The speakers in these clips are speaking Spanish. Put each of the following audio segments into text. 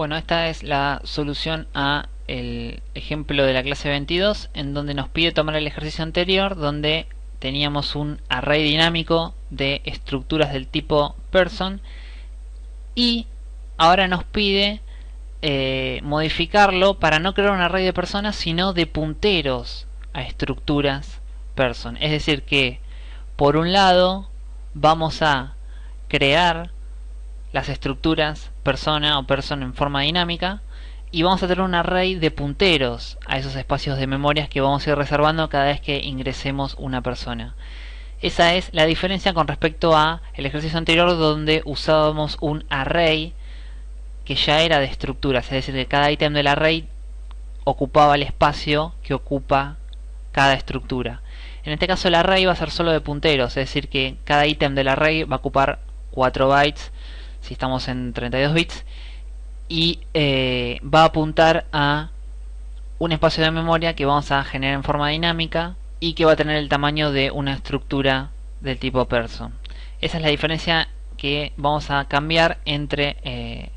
Bueno, esta es la solución a el ejemplo de la clase 22 en donde nos pide tomar el ejercicio anterior donde teníamos un array dinámico de estructuras del tipo person y ahora nos pide eh, modificarlo para no crear un array de personas sino de punteros a estructuras person. Es decir que por un lado vamos a crear las estructuras persona o person en forma dinámica y vamos a tener un array de punteros a esos espacios de memorias que vamos a ir reservando cada vez que ingresemos una persona. Esa es la diferencia con respecto a el ejercicio anterior donde usábamos un array que ya era de estructuras, es decir, que cada ítem del array ocupaba el espacio que ocupa cada estructura. En este caso el array va a ser solo de punteros, es decir que cada ítem del array va a ocupar 4 bytes si estamos en 32 bits y eh, va a apuntar a un espacio de memoria que vamos a generar en forma dinámica y que va a tener el tamaño de una estructura del tipo person. Esa es la diferencia que vamos a cambiar entre eh,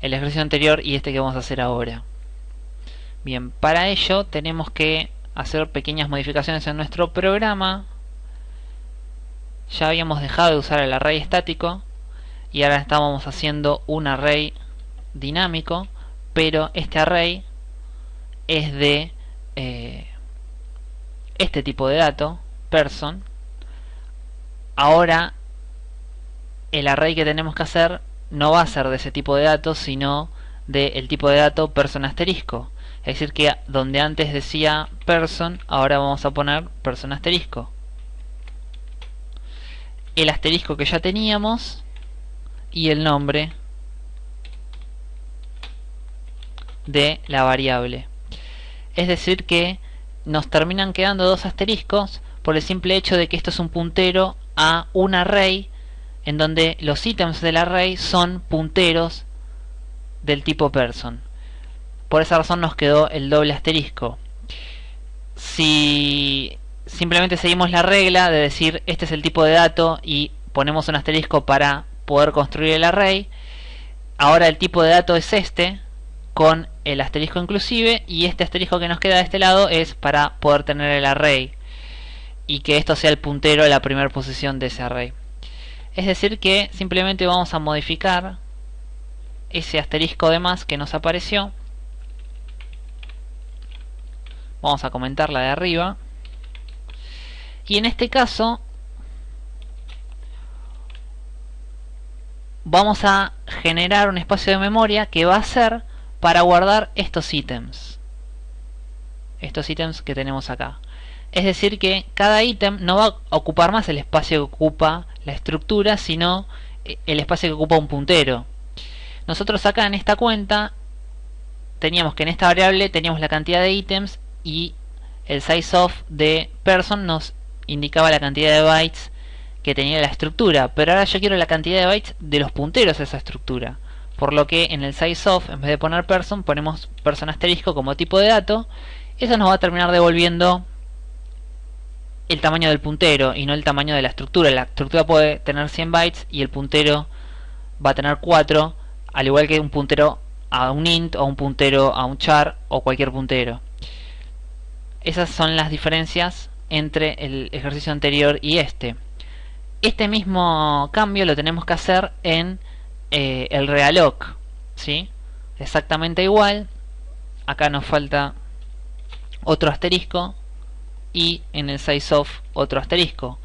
el ejercicio anterior y este que vamos a hacer ahora. Bien, para ello tenemos que hacer pequeñas modificaciones en nuestro programa. Ya habíamos dejado de usar el array estático y ahora estamos haciendo un array dinámico pero este array es de eh, este tipo de dato person. Ahora el array que tenemos que hacer no va a ser de ese tipo de datos sino del tipo de dato person asterisco. Es decir que donde antes decía person ahora vamos a poner person asterisco. El asterisco que ya teníamos y el nombre de la variable. Es decir que nos terminan quedando dos asteriscos por el simple hecho de que esto es un puntero a un array en donde los ítems del array son punteros del tipo person. Por esa razón nos quedó el doble asterisco. Si simplemente seguimos la regla de decir este es el tipo de dato y ponemos un asterisco para poder construir el array. Ahora el tipo de dato es este, con el asterisco inclusive, y este asterisco que nos queda de este lado es para poder tener el array. Y que esto sea el puntero de la primera posición de ese array. Es decir que simplemente vamos a modificar ese asterisco de más que nos apareció. Vamos a comentar la de arriba. Y en este caso vamos a generar un espacio de memoria que va a ser para guardar estos ítems. Estos ítems que tenemos acá. Es decir que cada ítem no va a ocupar más el espacio que ocupa la estructura sino eh, el espacio que ocupa un puntero. Nosotros acá en esta cuenta teníamos que en esta variable teníamos la cantidad de ítems y el size of de person nos indicaba la cantidad de bytes que tenía la estructura, pero ahora yo quiero la cantidad de bytes de los punteros de esa estructura. Por lo que en el sizeOf, en vez de poner person, ponemos person asterisco como tipo de dato. Eso nos va a terminar devolviendo el tamaño del puntero y no el tamaño de la estructura. La estructura puede tener 100 bytes y el puntero va a tener 4, al igual que un puntero a un int o un puntero a un char o cualquier puntero. Esas son las diferencias entre el ejercicio anterior y este. Este mismo cambio lo tenemos que hacer en eh, el realloc, ¿sí? Exactamente igual. Acá nos falta otro asterisco y en el sizeOf otro asterisco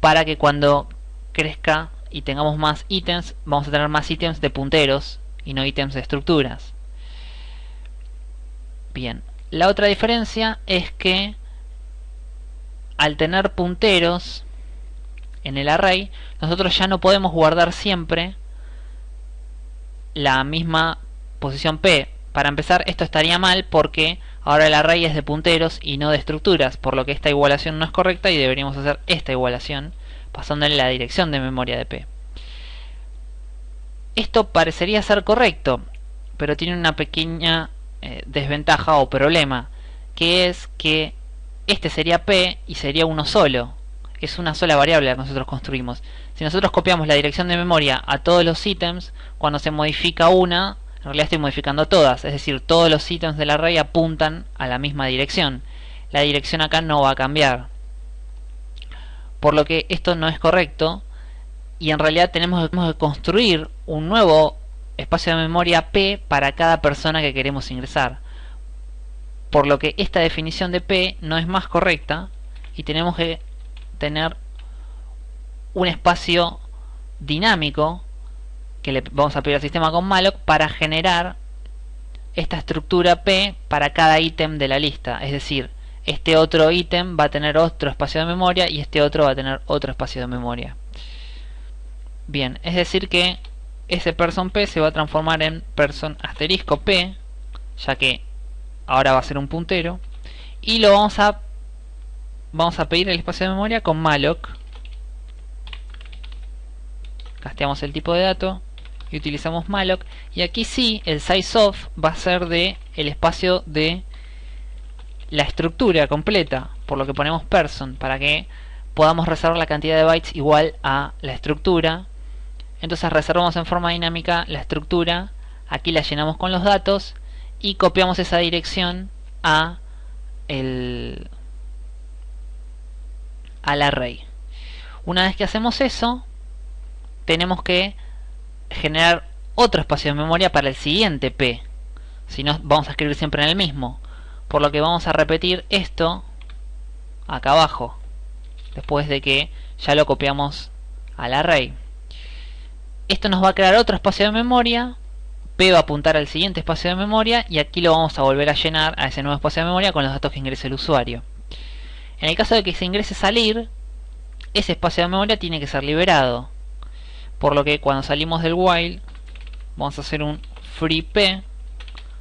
para que cuando crezca y tengamos más ítems vamos a tener más ítems de punteros y no ítems de estructuras bien la otra diferencia es que al tener punteros en el array, nosotros ya no podemos guardar siempre la misma posición P. Para empezar, esto estaría mal porque ahora el array es de punteros y no de estructuras, por lo que esta igualación no es correcta y deberíamos hacer esta igualación pasándole la dirección de memoria de P. Esto parecería ser correcto, pero tiene una pequeña eh, desventaja o problema, que es que este sería P y sería uno solo, es una sola variable que nosotros construimos. Si nosotros copiamos la dirección de memoria a todos los ítems, cuando se modifica una, en realidad estoy modificando todas, es decir, todos los ítems del array apuntan a la misma dirección. La dirección acá no va a cambiar. Por lo que esto no es correcto y en realidad tenemos que construir un nuevo espacio de memoria P para cada persona que queremos ingresar. Por lo que esta definición de P no es más correcta y tenemos que tener un espacio dinámico que le vamos a pedir al sistema con malloc para generar esta estructura P para cada ítem de la lista. Es decir, este otro ítem va a tener otro espacio de memoria y este otro va a tener otro espacio de memoria. Bien, es decir que ese person P se va a transformar en person asterisco P, ya que ahora va a ser un puntero, y lo vamos a vamos a pedir el espacio de memoria con malloc. Casteamos el tipo de dato y utilizamos malloc. Y aquí sí el sizeof va a ser de el espacio de la estructura completa por lo que ponemos person para que podamos reservar la cantidad de bytes igual a la estructura. Entonces reservamos en forma dinámica la estructura. Aquí la llenamos con los datos y copiamos esa dirección a el al array una vez que hacemos eso tenemos que generar otro espacio de memoria para el siguiente P. Si no, vamos a escribir siempre en el mismo. Por lo que vamos a repetir esto acá abajo. Después de que ya lo copiamos al array. Esto nos va a crear otro espacio de memoria. P va a apuntar al siguiente espacio de memoria. Y aquí lo vamos a volver a llenar a ese nuevo espacio de memoria con los datos que ingrese el usuario. En el caso de que se ingrese salir, ese espacio de memoria tiene que ser liberado por lo que cuando salimos del while vamos a hacer un free p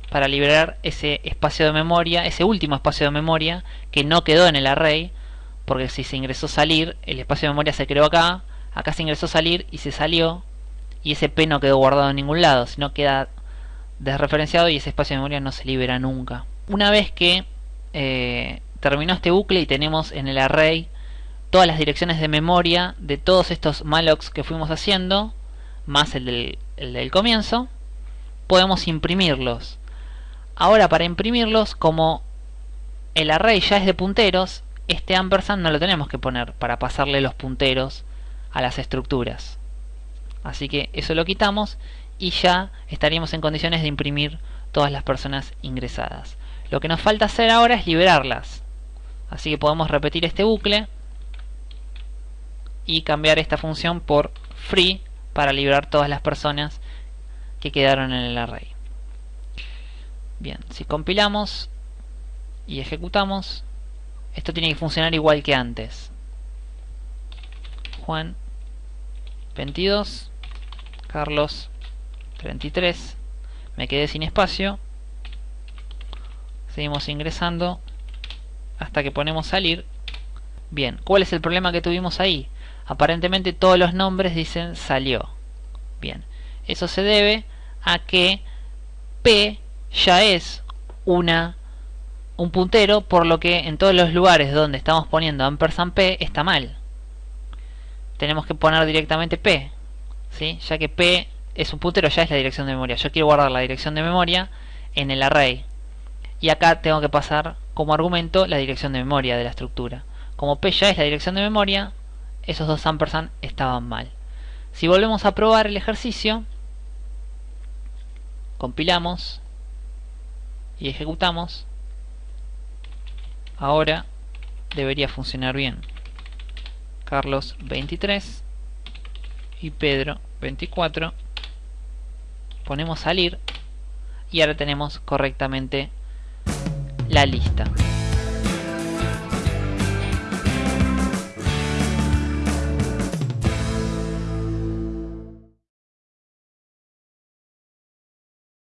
para liberar ese espacio de memoria, ese último espacio de memoria que no quedó en el array, porque si se ingresó salir, el espacio de memoria se creó acá, acá se ingresó salir y se salió, y ese p no quedó guardado en ningún lado, sino queda desreferenciado y ese espacio de memoria no se libera nunca. Una vez que eh, terminó este bucle y tenemos en el array todas las direcciones de memoria de todos estos mallocs que fuimos haciendo, más el del, comienzo, podemos imprimirlos. Ahora para imprimirlos, como el array ya es de punteros, este ampersand no lo tenemos que poner para pasarle los punteros a las estructuras. Así que eso lo quitamos y ya estaríamos en condiciones de imprimir todas las personas ingresadas. Lo que nos falta hacer ahora es liberarlas. Así que podemos repetir este bucle y cambiar esta función por free para liberar todas las personas que quedaron en el array. Bien, si compilamos y ejecutamos, esto tiene que funcionar igual que antes. Juan 22, Carlos 33, me quedé sin espacio, seguimos ingresando hasta que ponemos salir. Bien, ¿cuál es el problema que tuvimos ahí? aparentemente todos los nombres dicen salió. Bien, eso se debe a que P ya es una un puntero, por lo que en todos los lugares donde estamos poniendo ampersand P está mal. Tenemos que poner directamente P, ¿sí? ya que P es un puntero, ya es la dirección de memoria. Yo quiero guardar la dirección de memoria en el array. Y acá tengo que pasar como argumento la dirección de memoria de la estructura. Como P ya es la dirección de memoria, esos dos ampersand estaban mal. Si volvemos a probar el ejercicio, compilamos y ejecutamos, ahora debería funcionar bien. Carlos 23 y Pedro 24. Ponemos salir y ahora tenemos correctamente la lista.